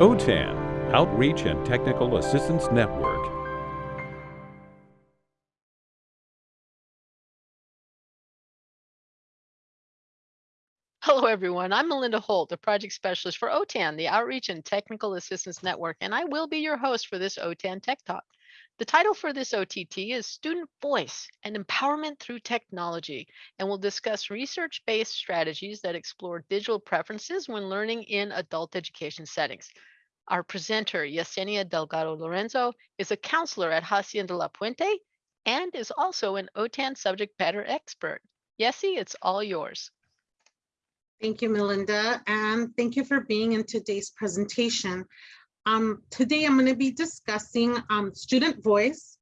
OTAN, Outreach and Technical Assistance Network. Hello, everyone. I'm Melinda Holt, the project specialist for OTAN, the Outreach and Technical Assistance Network, and I will be your host for this OTAN Tech Talk. The title for this OTT is Student Voice and Empowerment Through Technology, and we'll discuss research-based strategies that explore digital preferences when learning in adult education settings. Our presenter, Yesenia Delgado Lorenzo, is a counselor at Hacienda La Puente and is also an OTAN subject matter expert. Yessie, it's all yours. Thank you, Melinda, and thank you for being in today's presentation. Um, today, I'm going to be discussing um, student voice,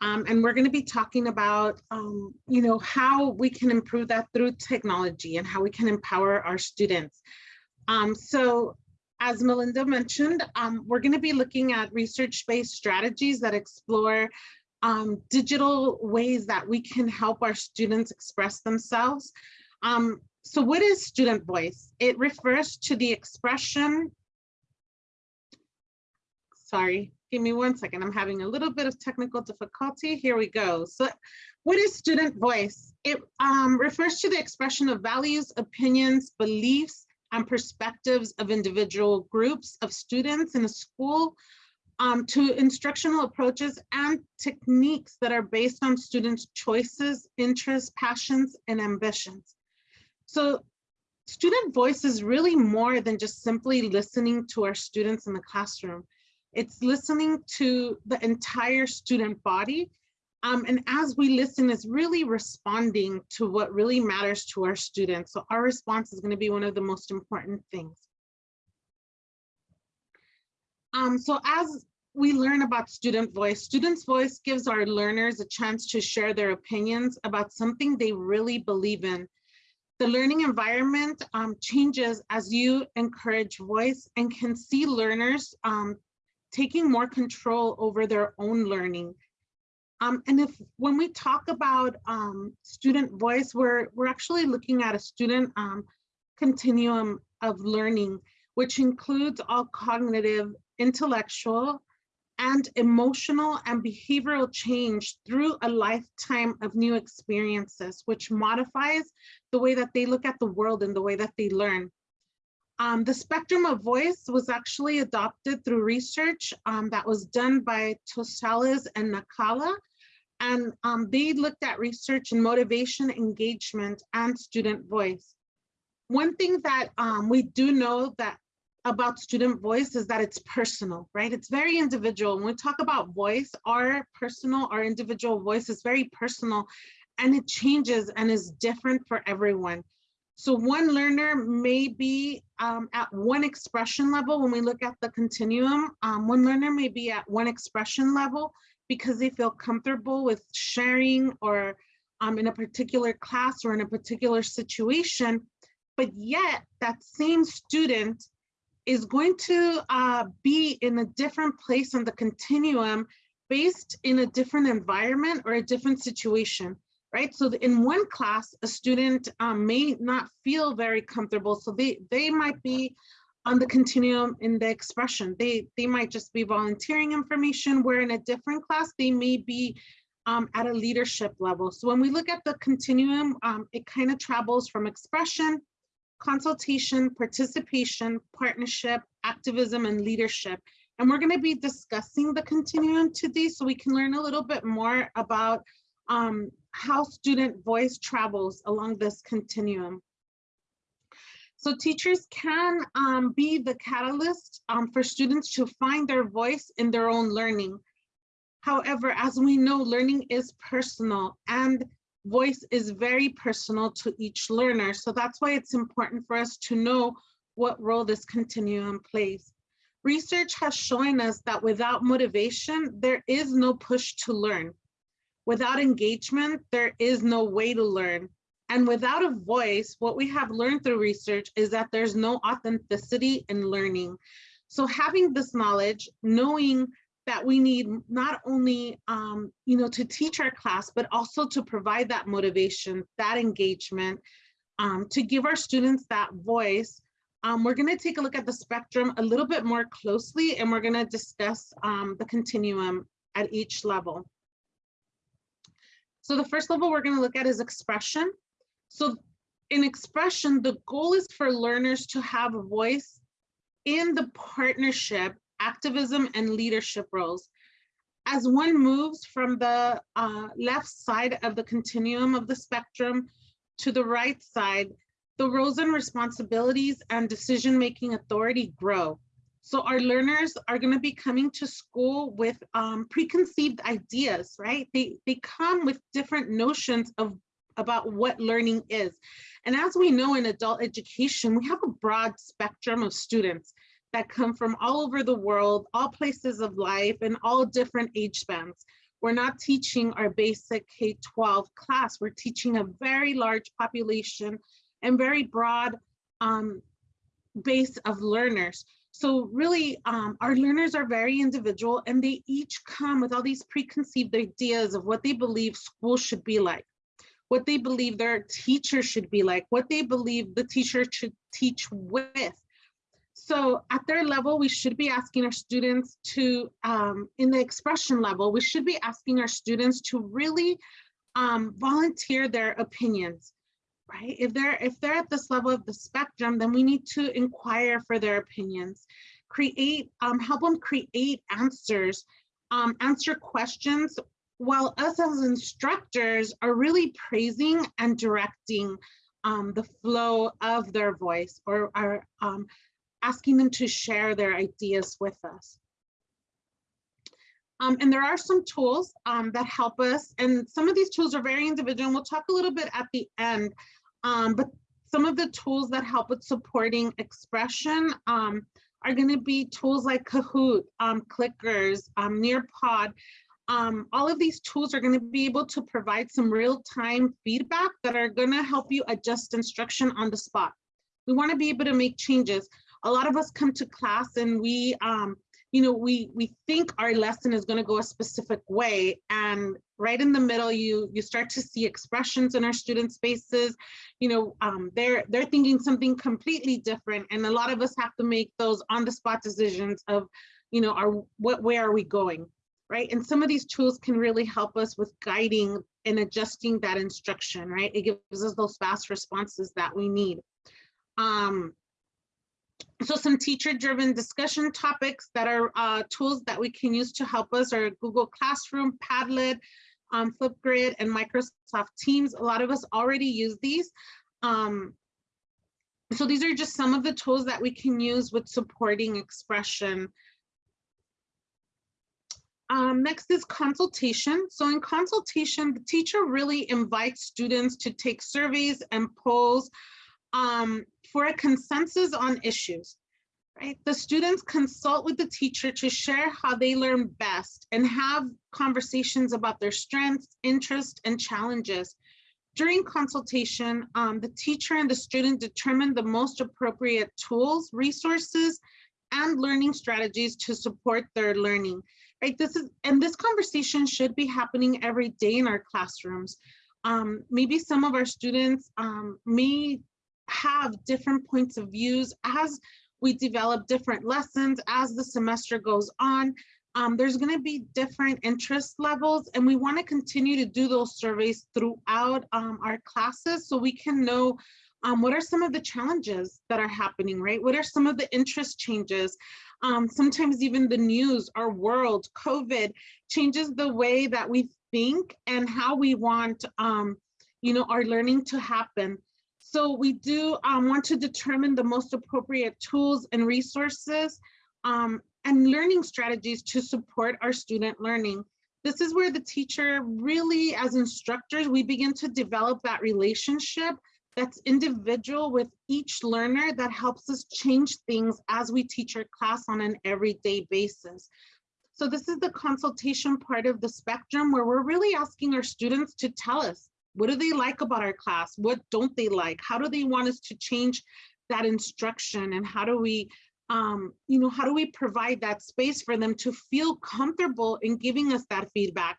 um, and we're going to be talking about, um, you know, how we can improve that through technology and how we can empower our students. Um, so as Melinda mentioned, um, we're going to be looking at research-based strategies that explore digital ways that we can help our students express themselves. so what is student voice? It refers to the expression Sorry, give me one second. I'm having a little bit of technical difficulty. Here we go. So what is student voice? It um, refers to the expression of values, opinions, beliefs, and perspectives of individual groups of students in a school um, to instructional approaches and techniques that are based on students' choices, interests, passions, and ambitions. So student voice is really more than just simply listening to our students in the classroom. It's listening to the entire student body. Um, and as we listen, is really responding to what really matters to our students. So our response is gonna be one of the most important things. Um, so as we learn about student voice, students voice gives our learners a chance to share their opinions about something they really believe in. The learning environment um, changes as you encourage voice and can see learners um, taking more control over their own learning. Um, and if when we talk about um, student voice, we're, we're actually looking at a student um, continuum of learning, which includes all cognitive, intellectual, and emotional and behavioral change through a lifetime of new experiences, which modifies the way that they look at the world and the way that they learn. Um, the spectrum of voice was actually adopted through research um, that was done by Toshalis and Nakkula. And um, they looked at research and motivation, engagement, and student voice. One thing that um, we do know that about student voice is that it's personal, right? It's very individual. When we talk about voice, our personal, our individual voice is very personal and it changes and is different for everyone. So one learner may be um, at one expression level when we look at the continuum. Um, one learner may be at one expression level because they feel comfortable with sharing or um, in a particular class or in a particular situation. But yet that same student is going to uh, be in a different place on the continuum based in a different environment or a different situation right? So in one class, a student um, may not feel very comfortable. So they, they might be on the continuum in the expression. They, they might just be volunteering information, where in a different class, they may be um, at a leadership level. So when we look at the continuum, um, it kind of travels from expression, consultation, participation, partnership, activism, and leadership. And we're gonna be discussing the continuum today so we can learn a little bit more about um, how student voice travels along this continuum. So teachers can um, be the catalyst um, for students to find their voice in their own learning. However, as we know, learning is personal and voice is very personal to each learner. So that's why it's important for us to know what role this continuum plays. Research has shown us that without motivation, there is no push to learn. Without engagement, there is no way to learn. And without a voice, what we have learned through research is that there's no authenticity in learning. So having this knowledge, knowing that we need not only um, you know, to teach our class, but also to provide that motivation, that engagement, um, to give our students that voice, Um, we're going to take a look at the spectrum a little bit more closely, and we're going to discuss um, the continuum at each level. So the first level we're going to look at is expression. So in expression, the goal is for learners to have a voice in the partnership, activism, and leadership roles. As one moves from the uh, left side of the continuum of the spectrum to the right side, the roles and responsibilities and decision-making authority grow. So our learners are going to be coming to school with um, preconceived ideas, right? They, they come with different notions of about what learning is. And as we know in adult education, we have a broad spectrum of students that come from all over the world, all places of life, and all different age spans. We're not teaching our basic K-12 class. We're teaching a very large population and very broad um, base of learners. So really, um, our learners are very individual and they each come with all these preconceived ideas of what they believe school should be like, what they believe their teacher should be like, what they believe the teacher should teach with. So at their level, we should be asking our students to, um, in the expression level, we should be asking our students to really um, volunteer their opinions right? If they're if they're at this level of the spectrum, then we need to inquire for their opinions, create, um, help them create answers, um, answer questions, while us as instructors are really praising and directing um, the flow of their voice or are um, asking them to share their ideas with us. Um, and there are some tools um, that help us, and some of these tools are very individual, and we'll talk a little bit at the end um, but some of the tools that help with supporting expression um, are going to be tools like Kahoot, um, Clickers, um, Nearpod. Um, all of these tools are going to be able to provide some real-time feedback that are going to help you adjust instruction on the spot. We want to be able to make changes. A lot of us come to class and we um, you know, we we think our lesson is going to go a specific way, and right in the middle, you you start to see expressions in our student spaces. You know, um, they're they're thinking something completely different, and a lot of us have to make those on the spot decisions of, you know, our what where are we going, right? And some of these tools can really help us with guiding and adjusting that instruction, right? It gives us those fast responses that we need. Um, so some teacher-driven discussion topics that are uh, tools that we can use to help us are Google Classroom, Padlet, um, Flipgrid, and Microsoft Teams. A lot of us already use these. Um, so these are just some of the tools that we can use with supporting expression. Um, next is consultation. So in consultation, the teacher really invites students to take surveys and polls um, for a consensus on issues, right? The students consult with the teacher to share how they learn best and have conversations about their strengths, interests, and challenges. During consultation, um, the teacher and the student determine the most appropriate tools, resources, and learning strategies to support their learning. Right, this is, and this conversation should be happening every day in our classrooms. Um, maybe some of our students um, may have different points of views as we develop different lessons as the semester goes on. Um, there's going to be different interest levels and we want to continue to do those surveys throughout um, our classes so we can know um, what are some of the challenges that are happening, right? What are some of the interest changes? Um, sometimes even the news, our world, COVID changes the way that we think and how we want, um, you know, our learning to happen. So we do um, want to determine the most appropriate tools and resources um, and learning strategies to support our student learning. This is where the teacher really, as instructors, we begin to develop that relationship that's individual with each learner that helps us change things as we teach our class on an everyday basis. So this is the consultation part of the spectrum where we're really asking our students to tell us, what do they like about our class? What don't they like? How do they want us to change that instruction? And how do we, um, you know, how do we provide that space for them to feel comfortable in giving us that feedback?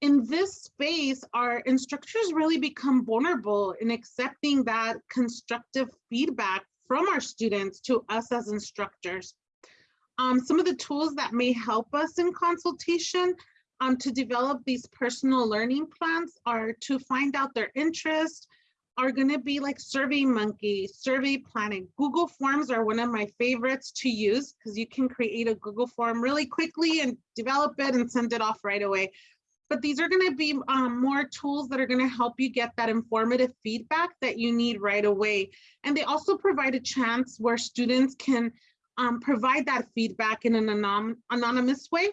In this space, our instructors really become vulnerable in accepting that constructive feedback from our students to us as instructors. Um, some of the tools that may help us in consultation um, to develop these personal learning plans are to find out their interest, are going to be like Survey Monkey, Survey Planet. Google Forms are one of my favorites to use because you can create a Google form really quickly and develop it and send it off right away. But these are going to be um, more tools that are going to help you get that informative feedback that you need right away. And they also provide a chance where students can um, provide that feedback in an anon anonymous way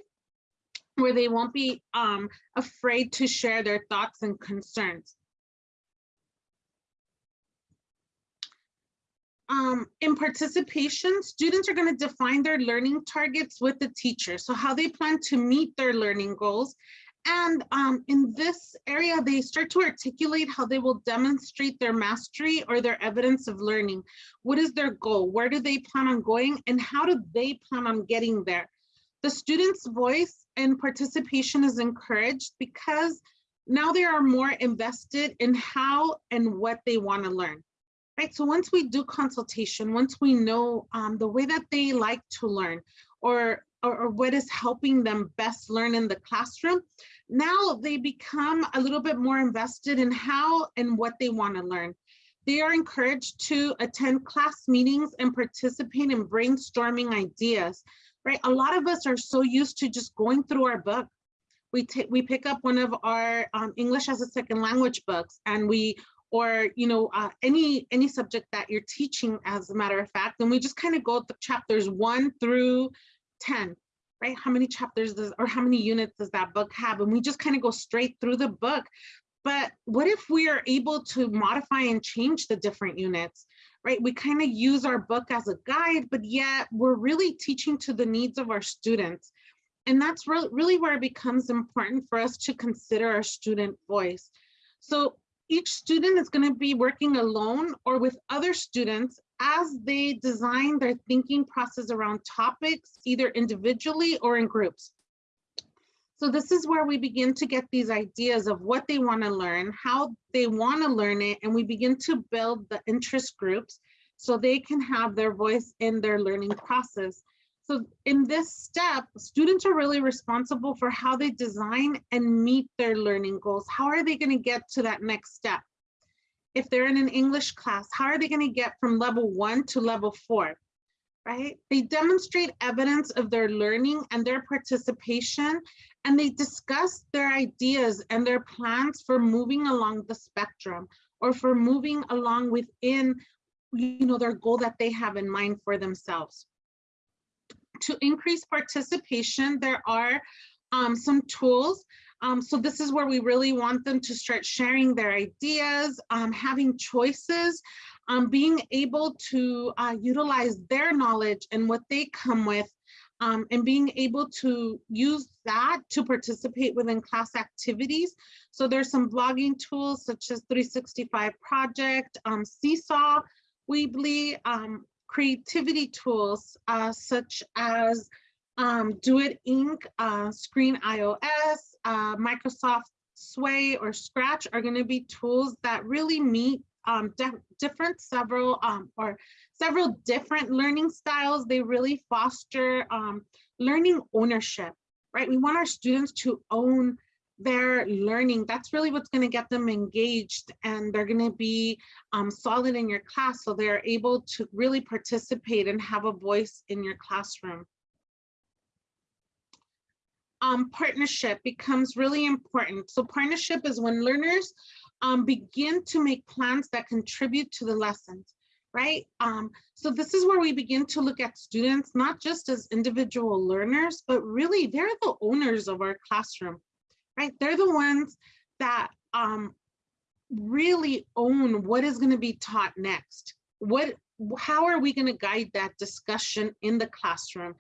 where they won't be um, afraid to share their thoughts and concerns. Um, in participation, students are going to define their learning targets with the teacher. So how they plan to meet their learning goals. And um, in this area, they start to articulate how they will demonstrate their mastery or their evidence of learning. What is their goal? Where do they plan on going? And how do they plan on getting there? The student's voice and participation is encouraged because now they are more invested in how and what they want to learn right? So once we do consultation, once we know um, the way that they like to learn or, or, or what is helping them best learn in the classroom, now they become a little bit more invested in how and what they want to learn. They are encouraged to attend class meetings and participate in brainstorming ideas, right? A lot of us are so used to just going through our book. We, take, we pick up one of our um, English as a second language books and we or you know uh, any any subject that you're teaching as a matter of fact and we just kind of go the chapters one through 10 right how many chapters does or how many units does that book have and we just kind of go straight through the book but what if we are able to modify and change the different units right? We kind of use our book as a guide but yet we're really teaching to the needs of our students. And that's really really where it becomes important for us to consider our student voice. So each student is going to be working alone or with other students as they design their thinking process around topics, either individually or in groups. So this is where we begin to get these ideas of what they want to learn, how they want to learn it, and we begin to build the interest groups so they can have their voice in their learning process. So in this step, students are really responsible for how they design and meet their learning goals. How are they gonna get to that next step? If they're in an English class, how are they gonna get from level one to level four, right? They demonstrate evidence of their learning and their participation, and they discuss their ideas and their plans for moving along the spectrum or for moving along within you know, their goal that they have in mind for themselves to increase participation, there are um, some tools. Um, so this is where we really want them to start sharing their ideas, um, having choices, um, being able to uh, utilize their knowledge and what they come with um, and being able to use that to participate within class activities. So there's some blogging tools such as 365 Project, um, Seesaw, Weebly, um, creativity tools uh, such as um, Duet Ink, uh, Screen iOS, uh, Microsoft Sway or Scratch are going to be tools that really meet um, different several um, or several different learning styles. They really foster um, learning ownership, right? We want our students to own their learning, that's really what's going to get them engaged and they're going to be um, solid in your class so they're able to really participate and have a voice in your classroom. Um, partnership becomes really important. So partnership is when learners um, begin to make plans that contribute to the lessons, right? Um, so this is where we begin to look at students, not just as individual learners, but really they're the owners of our classroom right? They're the ones that um, really own what is going to be taught next. What, how are we going to guide that discussion in the classroom?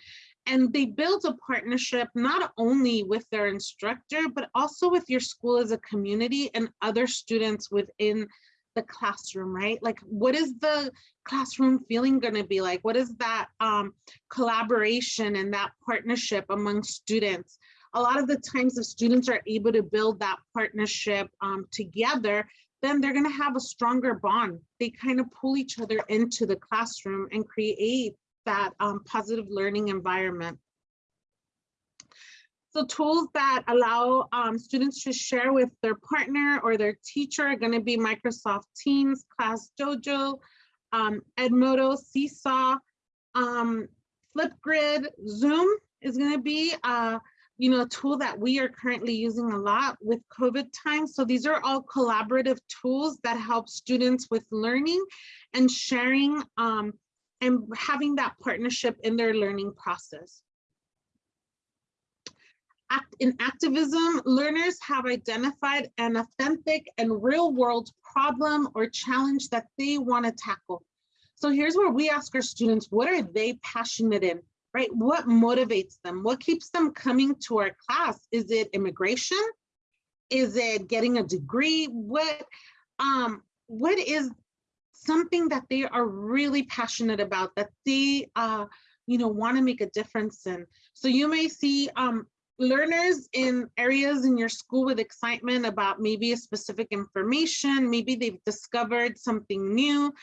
And they build a partnership not only with their instructor, but also with your school as a community and other students within the classroom, right? Like, what is the classroom feeling going to be like? What is that um, collaboration and that partnership among students? a lot of the times if students are able to build that partnership um, together, then they're gonna have a stronger bond. They kind of pull each other into the classroom and create that um, positive learning environment. So tools that allow um, students to share with their partner or their teacher are gonna be Microsoft Teams, Class Dojo, um, Edmodo, Seesaw, um, Flipgrid, Zoom is gonna be uh, you know, a tool that we are currently using a lot with COVID times. So these are all collaborative tools that help students with learning and sharing um, and having that partnership in their learning process. In activism, learners have identified an authentic and real world problem or challenge that they want to tackle. So here's where we ask our students, what are they passionate in? right? What motivates them? What keeps them coming to our class? Is it immigration? Is it getting a degree? What, um, what is something that they are really passionate about that they, uh, you know, want to make a difference in? So you may see um, learners in areas in your school with excitement about maybe a specific information, maybe they've discovered something new.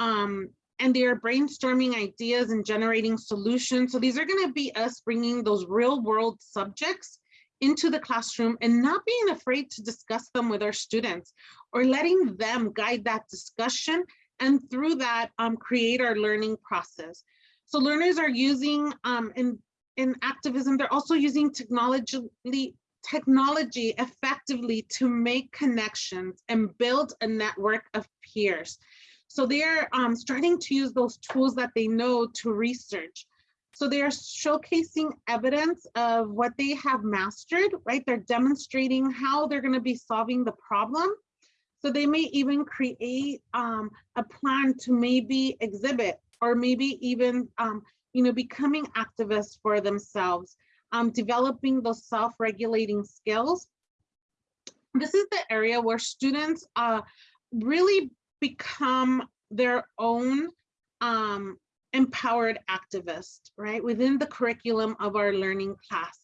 Um, and they are brainstorming ideas and generating solutions. So these are going to be us bringing those real world subjects into the classroom and not being afraid to discuss them with our students or letting them guide that discussion and through that um, create our learning process. So learners are using um, in, in activism, they're also using technology, technology effectively to make connections and build a network of peers. So they're um, starting to use those tools that they know to research. So they are showcasing evidence of what they have mastered, right? They're demonstrating how they're gonna be solving the problem. So they may even create um, a plan to maybe exhibit or maybe even, um, you know, becoming activists for themselves, um, developing those self-regulating skills. This is the area where students uh, really become their own um, empowered activist, right, within the curriculum of our learning class.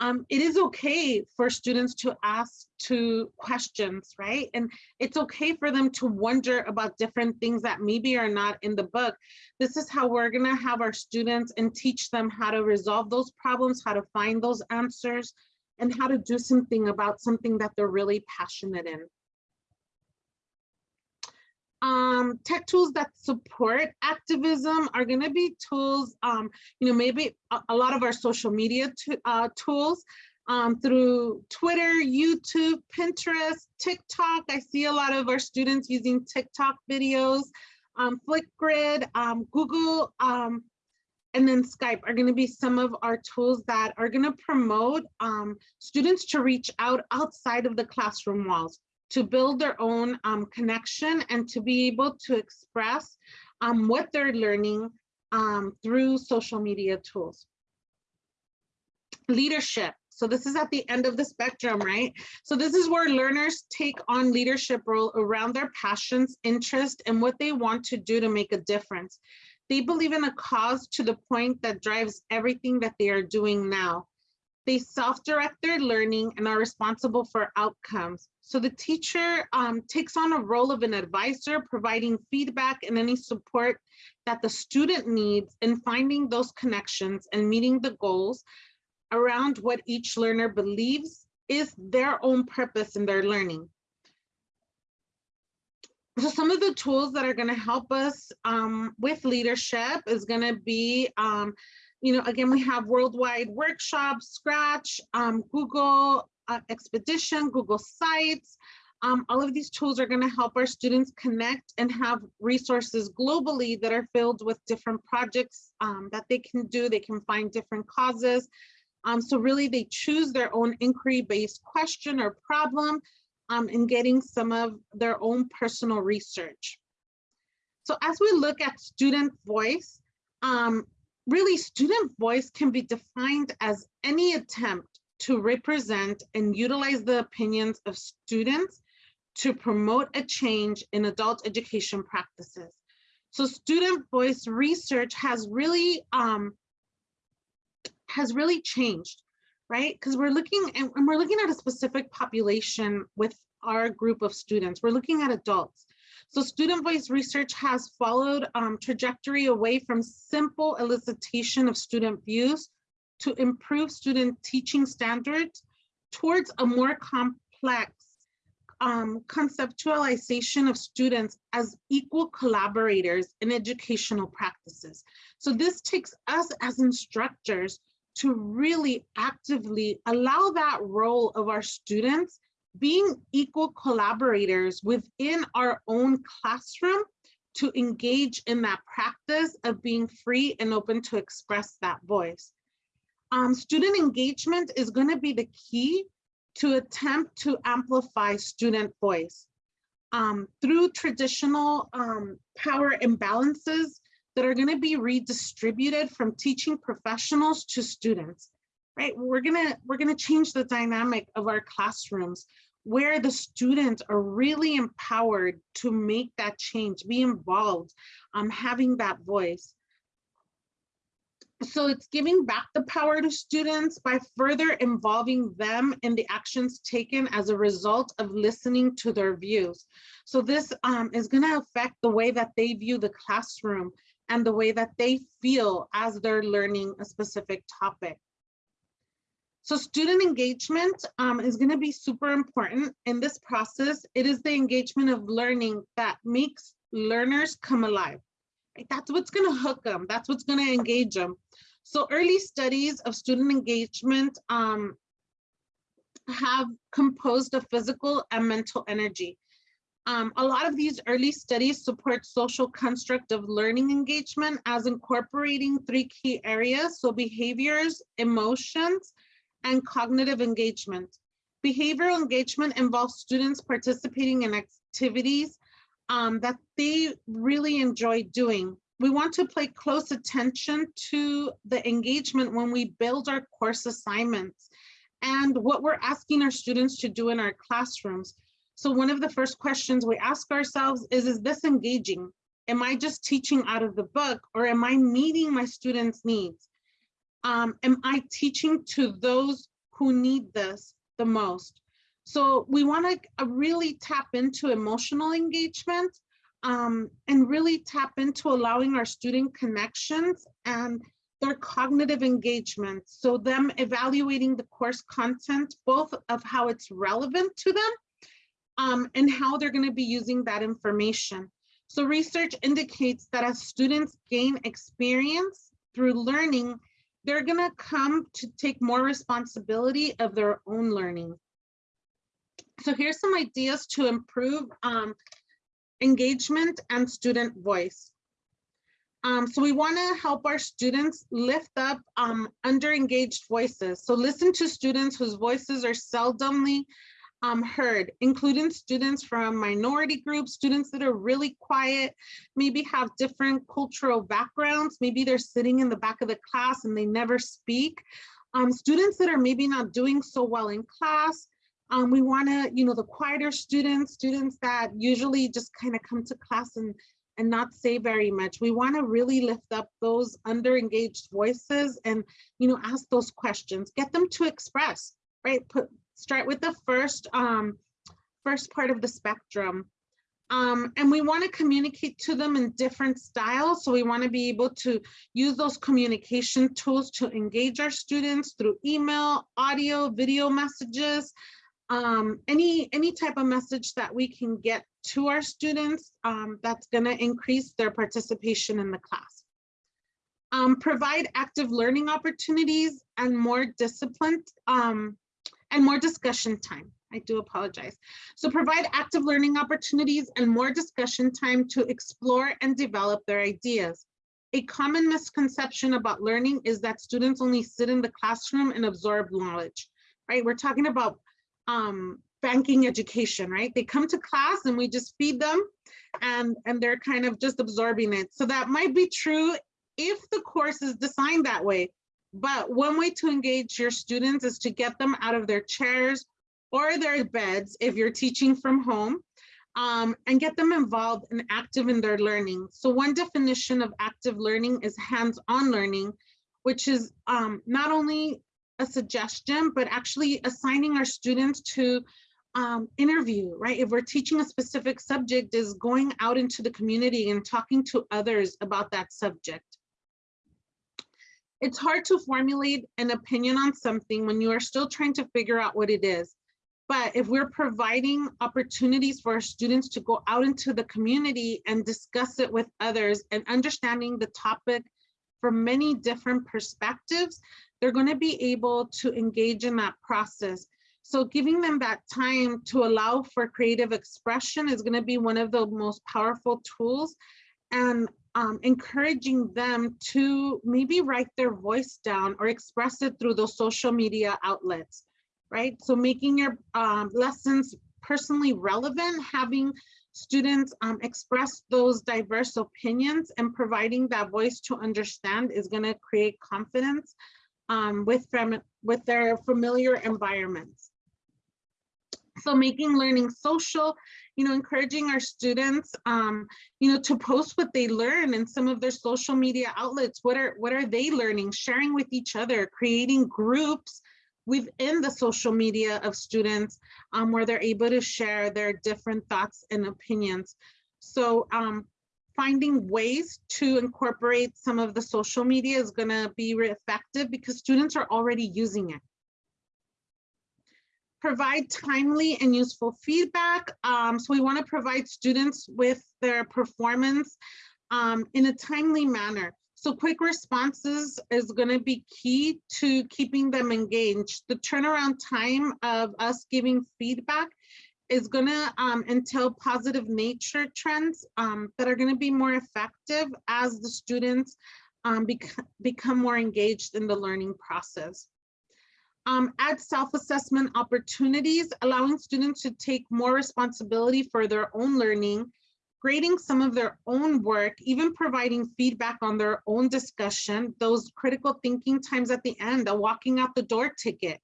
Um, it is okay for students to ask two questions, right? And it's okay for them to wonder about different things that maybe are not in the book. This is how we're gonna have our students and teach them how to resolve those problems, how to find those answers, and how to do something about something that they're really passionate in um, tech tools that support activism are going to be tools, um, you know, maybe a, a, lot of our social media uh, tools um, through Twitter, YouTube, Pinterest, TikTok. I see a lot of our students using TikTok videos, um, um, Google, um, and then Skype are going to be some of our tools that are going to promote um, students to reach out outside of the classroom walls to build their own um, connection and to be able to express um, what they're learning um, through social media tools. Leadership. So this is at the end of the spectrum, right? So this is where learners take on leadership role around their passions, interests, and what they want to do to make a difference. They believe in a cause to the point that drives everything that they are doing now. They self-direct their learning and are responsible for outcomes. So the teacher um, takes on a role of an advisor, providing feedback and any support that the student needs in finding those connections and meeting the goals around what each learner believes is their own purpose in their learning. So some of the tools that are going to help us um, with leadership is going to be, um, you know, again, we have worldwide workshops, Scratch, um, Google uh, Expedition, Google Sites. Um, all of these tools are going to help our students connect and have resources globally that are filled with different projects um, that they can do. They can find different causes. Um, so really they choose their own inquiry-based question or problem um, in getting some of their own personal research. So as we look at student voice, um, really student voice can be defined as any attempt to represent and utilize the opinions of students to promote a change in adult education practices. So student voice research has really um, has really changed, right? Because we're looking and we're looking at a specific population with our group of students. We're looking at adults. So student voice research has followed um, trajectory away from simple elicitation of student views to improve student teaching standards towards a more complex um, conceptualization of students as equal collaborators in educational practices. So this takes us as instructors to really actively allow that role of our students being equal collaborators within our own classroom to engage in that practice of being free and open to express that voice. Um, student engagement is going to be the key to attempt to amplify student voice um, through traditional um, power imbalances that are going to be redistributed from teaching professionals to students right we're gonna we're gonna change the dynamic of our classrooms where the students are really empowered to make that change be involved um having that voice so it's giving back the power to students by further involving them in the actions taken as a result of listening to their views. So this um, is going to affect the way that they view the classroom and the way that they feel as they're learning a specific topic. So student engagement um, is going to be super important in this process. It is the engagement of learning that makes learners come alive. That's what's going to hook them. That's what's going to engage them. So early studies of student engagement um, have composed of physical and mental energy. Um, a lot of these early studies support social construct of learning engagement as incorporating three key areas. So behaviors, emotions, and cognitive engagement. Behavioral engagement involves students participating in activities um, that they really enjoy doing. We want to pay close attention to the engagement when we build our course assignments and what we're asking our students to do in our classrooms. So one of the first questions we ask ourselves is, is this engaging? Am I just teaching out of the book or am I meeting my students' needs? Um, am I teaching to those who need this the most? So we want to uh, really tap into emotional engagement um, and really tap into allowing our student connections and their cognitive engagement. So them evaluating the course content, both of how it's relevant to them um, and how they're going to be using that information. So research indicates that as students gain experience through learning, they're going to come to take more responsibility of their own learning. So here's some ideas to improve um, engagement and student voice. Um, so we want to help our students lift up um, under-engaged voices. So listen to students whose voices are seldomly um, heard, including students from minority groups, students that are really quiet, maybe have different cultural backgrounds, maybe they're sitting in the back of the class and they never speak. Um, students that are maybe not doing so well in class, um, we want to, you know, the quieter students, students that usually just kind of come to class and and not say very much. We want to really lift up those under engaged voices and, you know, ask those questions, get them to express, right? Put start with the first um, first part of the spectrum. Um, and we want to communicate to them in different styles. So we want to be able to use those communication tools to engage our students through email, audio, video messages, um, any, any type of message that we can get to our students um, that's going to increase their participation in the class. Um, provide active learning opportunities and more disciplined um, and more discussion time. I do apologize. So provide active learning opportunities and more discussion time to explore and develop their ideas. A common misconception about learning is that students only sit in the classroom and absorb knowledge, right? We're talking about um, banking education, right? They come to class and we just feed them and, and they're kind of just absorbing it. So that might be true if the course is designed that way. But one way to engage your students is to get them out of their chairs or their beds if you're teaching from home um, and get them involved and active in their learning. So one definition of active learning is hands-on learning, which is um, not only a suggestion, but actually assigning our students to um, interview, right? If we're teaching a specific subject is going out into the community and talking to others about that subject. It's hard to formulate an opinion on something when you are still trying to figure out what it is. But if we're providing opportunities for our students to go out into the community and discuss it with others and understanding the topic from many different perspectives, they're going to be able to engage in that process. So giving them that time to allow for creative expression is going to be one of the most powerful tools and um, encouraging them to maybe write their voice down or express it through those social media outlets right? So making your um, lessons personally relevant, having students um, express those diverse opinions and providing that voice to understand is gonna create confidence um, with, with their familiar environments. So making learning social, you know, encouraging our students, um, you know, to post what they learn in some of their social media outlets. What are what are they learning? Sharing with each other, creating groups within the social media of students um, where they're able to share their different thoughts and opinions. So um, finding ways to incorporate some of the social media is gonna be effective because students are already using it. Provide timely and useful feedback. Um, so we wanna provide students with their performance um, in a timely manner. So quick responses is going to be key to keeping them engaged. The turnaround time of us giving feedback is going to um, entail positive nature trends um, that are going to be more effective as the students um, bec become more engaged in the learning process. Um, add self-assessment opportunities, allowing students to take more responsibility for their own learning grading some of their own work, even providing feedback on their own discussion, those critical thinking times at the end, a walking out the door ticket.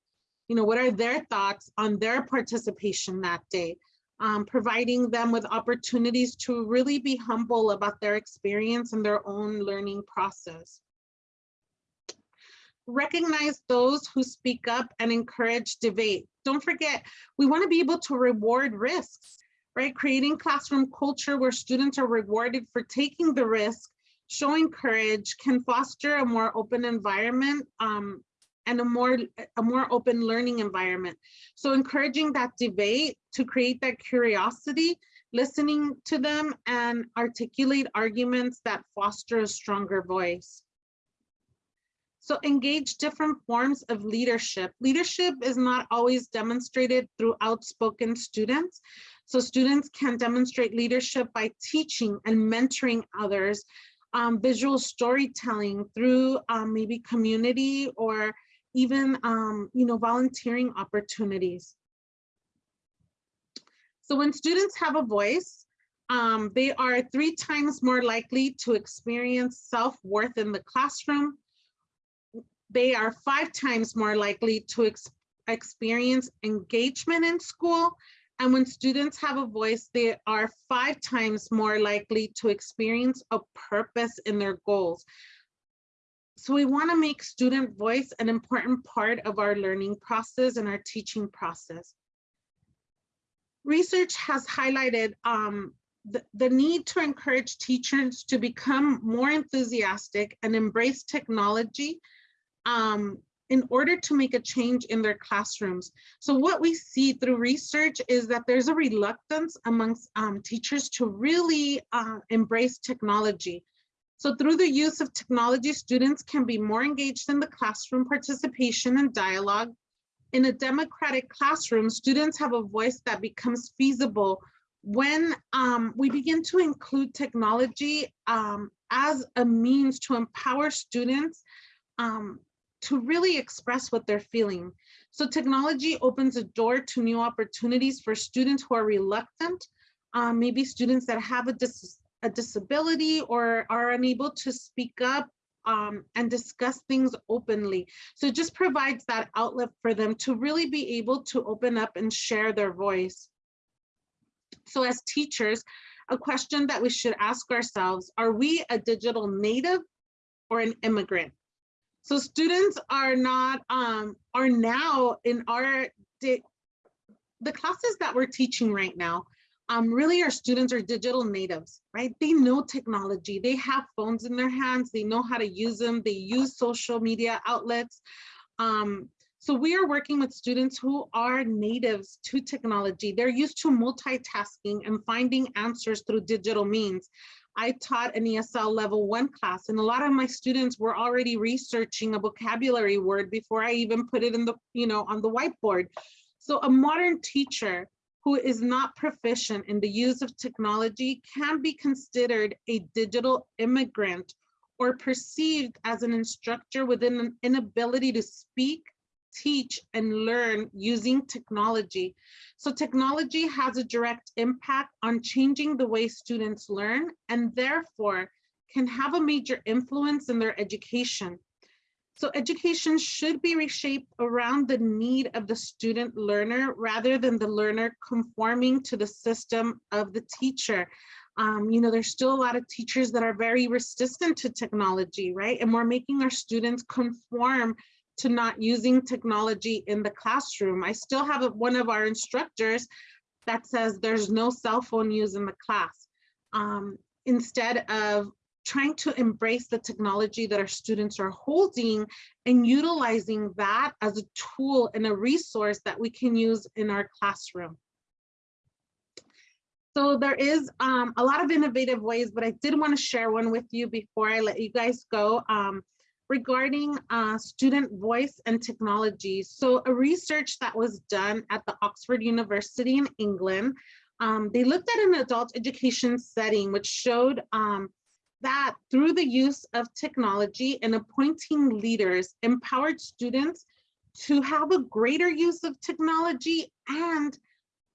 You know, what are their thoughts on their participation that day? Um, providing them with opportunities to really be humble about their experience and their own learning process. Recognize those who speak up and encourage debate. Don't forget, we wanna be able to reward risks right? Creating classroom culture where students are rewarded for taking the risk, showing courage can foster a more open environment um, and a more, a more open learning environment. So encouraging that debate to create that curiosity, listening to them and articulate arguments that foster a stronger voice. So engage different forms of leadership. Leadership is not always demonstrated through outspoken students, so students can demonstrate leadership by teaching and mentoring others, um, visual storytelling through um, maybe community or even um, you know, volunteering opportunities. So when students have a voice, um, they are three times more likely to experience self-worth in the classroom. They are five times more likely to ex experience engagement in school and when students have a voice, they are five times more likely to experience a purpose in their goals. So we want to make student voice an important part of our learning process and our teaching process. Research has highlighted um, the, the need to encourage teachers to become more enthusiastic and embrace technology um, in order to make a change in their classrooms. So what we see through research is that there's a reluctance amongst um, teachers to really uh, embrace technology. So through the use of technology, students can be more engaged in the classroom participation and dialogue. In a democratic classroom, students have a voice that becomes feasible when um, we begin to include technology um, as a means to empower students um, to really express what they're feeling. So technology opens a door to new opportunities for students who are reluctant, um, maybe students that have a, dis a disability or are unable to speak up um, and discuss things openly. So it just provides that outlet for them to really be able to open up and share their voice. So as teachers, a question that we should ask ourselves, are we a digital native or an immigrant? So students are not, um, are now in our, the classes that we're teaching right now, um, really our students are digital natives, right? They know technology, they have phones in their hands, they know how to use them, they use social media outlets. Um, so we are working with students who are natives to technology. They're used to multitasking and finding answers through digital means. I taught an ESL level one class and a lot of my students were already researching a vocabulary word before I even put it in the, you know, on the whiteboard. So a modern teacher who is not proficient in the use of technology can be considered a digital immigrant or perceived as an instructor with an inability to speak, teach, and learn using technology. So technology has a direct impact on changing the way students learn and therefore can have a major influence in their education. So education should be reshaped around the need of the student learner rather than the learner conforming to the system of the teacher. Um, you know, there's still a lot of teachers that are very resistant to technology, right? And we're making our students conform to not using technology in the classroom. I still have a, one of our instructors that says there's no cell phone use in the class. Um, instead of trying to embrace the technology that our students are holding and utilizing that as a tool and a resource that we can use in our classroom. So there is um, a lot of innovative ways, but I did want to share one with you before I let you guys go um, regarding uh, student voice and technology. So a research that was done at the Oxford University in England, um, they looked at an adult education setting, which showed um, that through the use of technology and appointing leaders empowered students to have a greater use of technology and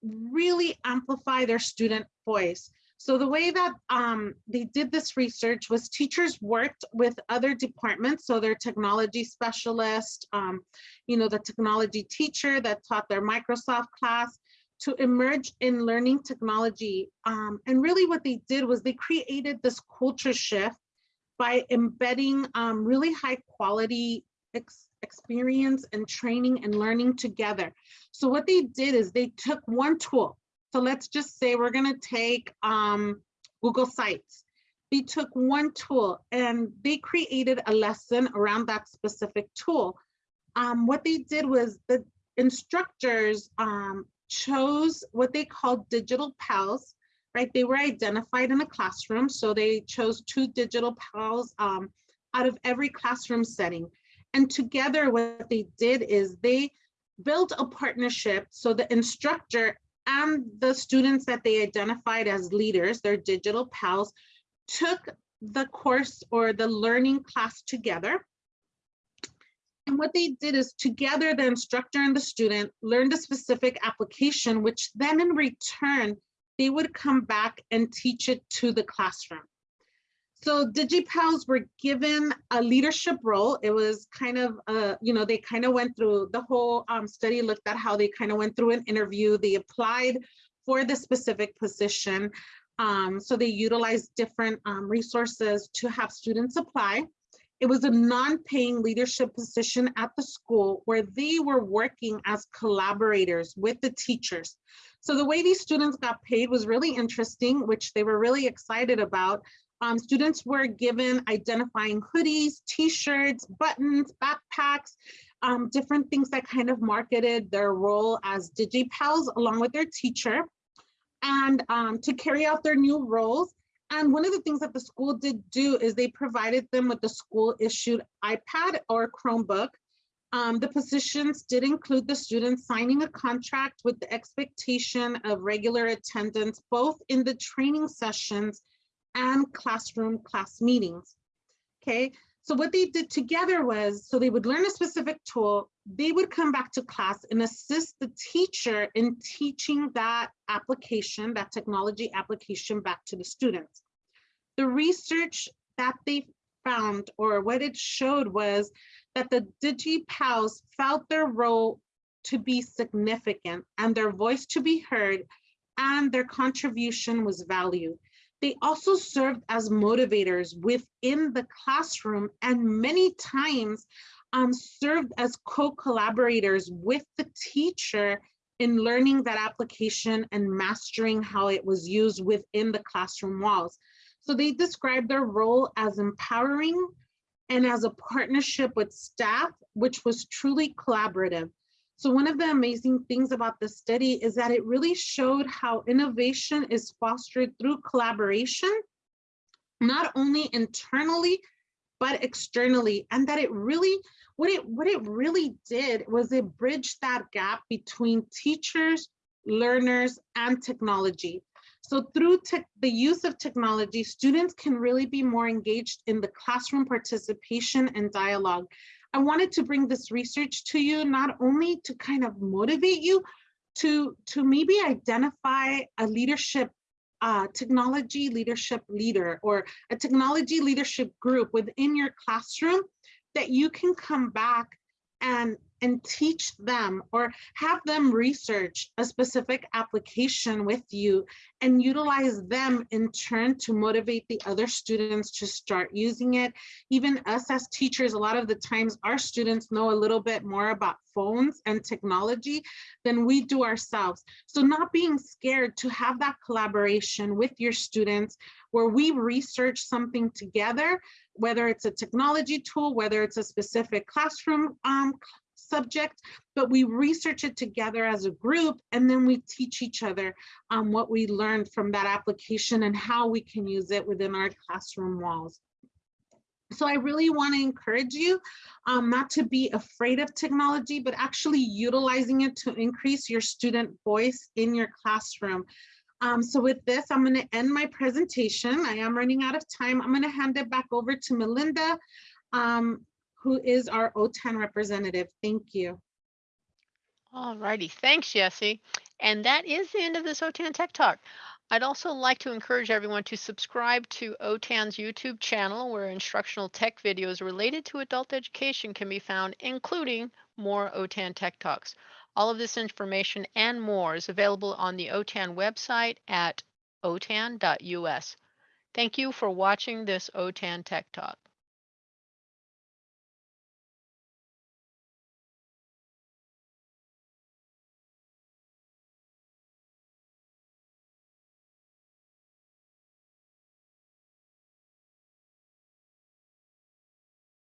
really amplify their student voice. So the way that um, they did this research was teachers worked with other departments. So their technology specialist, um, you know, the technology teacher that taught their Microsoft class, to emerge in learning technology. Um, and really what they did was they created this culture shift by embedding um, really high quality ex experience and training and learning together. So what they did is they took one tool. So let's just say we're gonna take um, Google Sites. They took one tool and they created a lesson around that specific tool. Um, what they did was the instructors um, chose what they called digital pals, right? They were identified in a classroom. So they chose two digital pals um, out of every classroom setting. And together what they did is they built a partnership. So the instructor and the students that they identified as leaders, their digital pals, took the course or the learning class together and what they did is together, the instructor and the student learned a specific application, which then in return, they would come back and teach it to the classroom. So DigiPals were given a leadership role. It was kind of, uh, you know, they kind of went through the whole um, study, looked at how they kind of went through an interview. They applied for the specific position. Um, so they utilized different um, resources to have students apply. It was a non-paying leadership position at the school where they were working as collaborators with the teachers. So the way these students got paid was really interesting, which they were really excited about. Um, students were given identifying hoodies, t-shirts, buttons, backpacks, um, different things that kind of marketed their role as DigiPals along with their teacher. And um, to carry out their new roles, and one of the things that the school did do is they provided them with the school issued iPad or Chromebook. Um, the positions did include the students signing a contract with the expectation of regular attendance, both in the training sessions and classroom class meetings. Okay, so what they did together was, so they would learn a specific tool, they would come back to class and assist the teacher in teaching that application, that technology application back to the students. The research that they found or what it showed was that the DigiPals felt their role to be significant and their voice to be heard and their contribution was valued. They also served as motivators within the classroom and many times um, served as co-collaborators with the teacher in learning that application and mastering how it was used within the classroom walls. So they described their role as empowering and as a partnership with staff, which was truly collaborative. So one of the amazing things about the study is that it really showed how innovation is fostered through collaboration, not only internally, but externally, and that it really, what it, what it really did was it bridged that gap between teachers, learners, and technology. So through the use of technology, students can really be more engaged in the classroom participation and dialogue. I wanted to bring this research to you, not only to kind of motivate you, to, to maybe identify a leadership uh, technology leadership leader or a technology leadership group within your classroom that you can come back and and teach them or have them research a specific application with you and utilize them in turn to motivate the other students to start using it. Even us as teachers, a lot of the times our students know a little bit more about phones and technology than we do ourselves. So not being scared to have that collaboration with your students where we research something together, whether it's a technology tool, whether it's a specific classroom um, subject, but we research it together as a group and then we teach each other um, what we learned from that application and how we can use it within our classroom walls. So I really want to encourage you um, not to be afraid of technology, but actually utilizing it to increase your student voice in your classroom. Um, so with this, I'm going to end my presentation. I am running out of time. I'm going to hand it back over to Melinda um, who is our OTAN representative. Thank you. All righty, thanks, Jesse. And that is the end of this OTAN Tech Talk. I'd also like to encourage everyone to subscribe to OTAN's YouTube channel where instructional tech videos related to adult education can be found, including more OTAN Tech Talks. All of this information and more is available on the OTAN website at otan.us. Thank you for watching this OTAN Tech Talk.